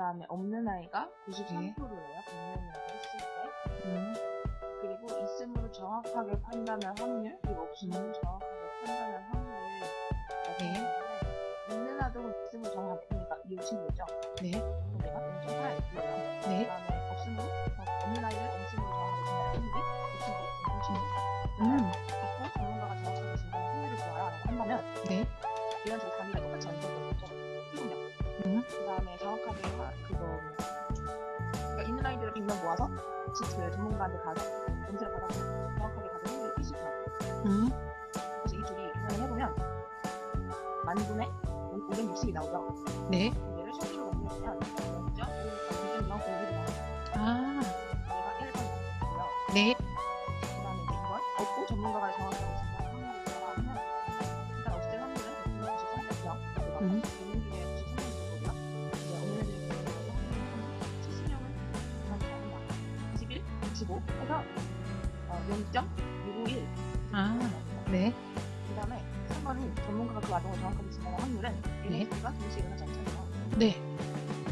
다음에 없는 아이가 93%예요. 분명이라고 했을 때. 음. 그리고 있음으로 정확하게 판단할 확률, 그리고 없음으로 정확하게 판단할 확률을 네. 있는 아동은 있음으로 정확하게, 그러니까 이 친구죠. 네. 내가 0.8이에요. 네. 그다음에 없음으로, 어, 없는 아이를 없음으로 정확하게 판단할 확률이 이 친구, 이 친구. 음. 있고 전문가가 정확하게 진단할 확률을 구하라 한다면 네. 이런 식으 100명 모아서 지- 그 전문가한테 가서 검사를 받아서 정확하게 받은 확률이 20%. 음. 그래서 이 둘이 계산을 해보면 만 분의 560이 나오죠. 네. 얘를 실수로 넘기면 먼저 200명 공개를 나와요. 아. 얘가 1번이고요. 네. 그 다음에 이제 2번 없고 전문가가 정확하게 진단을 구하면 일단 없을 확률은 93명. 음. 21, 65 해서 어, 0.651. 아. 네. 그 다음에 3번은 전문가가 그 아동을 정확하게 진단할 확률은 네. 얘네 둘가 동시에 일어나지 않잖아요. 네.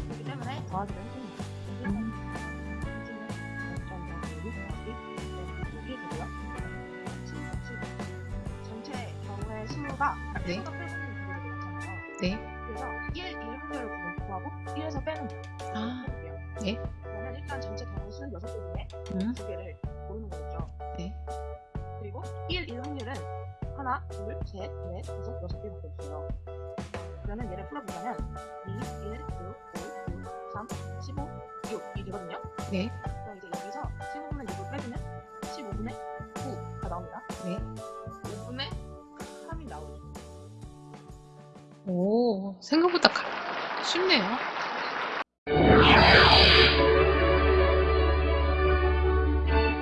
그렇기 때문에 음. 경우의 수가 네. 1가 빼는 구조가 되잖아요. 네. 그래서 1, 1 확률을 구하고 1에서 빼는 거. 아. 네. 그러면 일단 전체 경우 수는 6개 중에 음. 두 개를 고르는 거겠죠. 네. 그리고 1, 1 확률은 하나, 둘, 셋, 넷, 다섯, 여섯 개밖에 없어요. 그러면 얘를 풀어보자면 2, 1, 6, 5, 6, 3, 15, 6이 되거든요. 네. 그럼 이제 여기서 15분의 6을 빼주면 15분의 9가 나옵니다. 네. 5분의 3이 나오죠. 오, 생각보다 가- 쉽네요.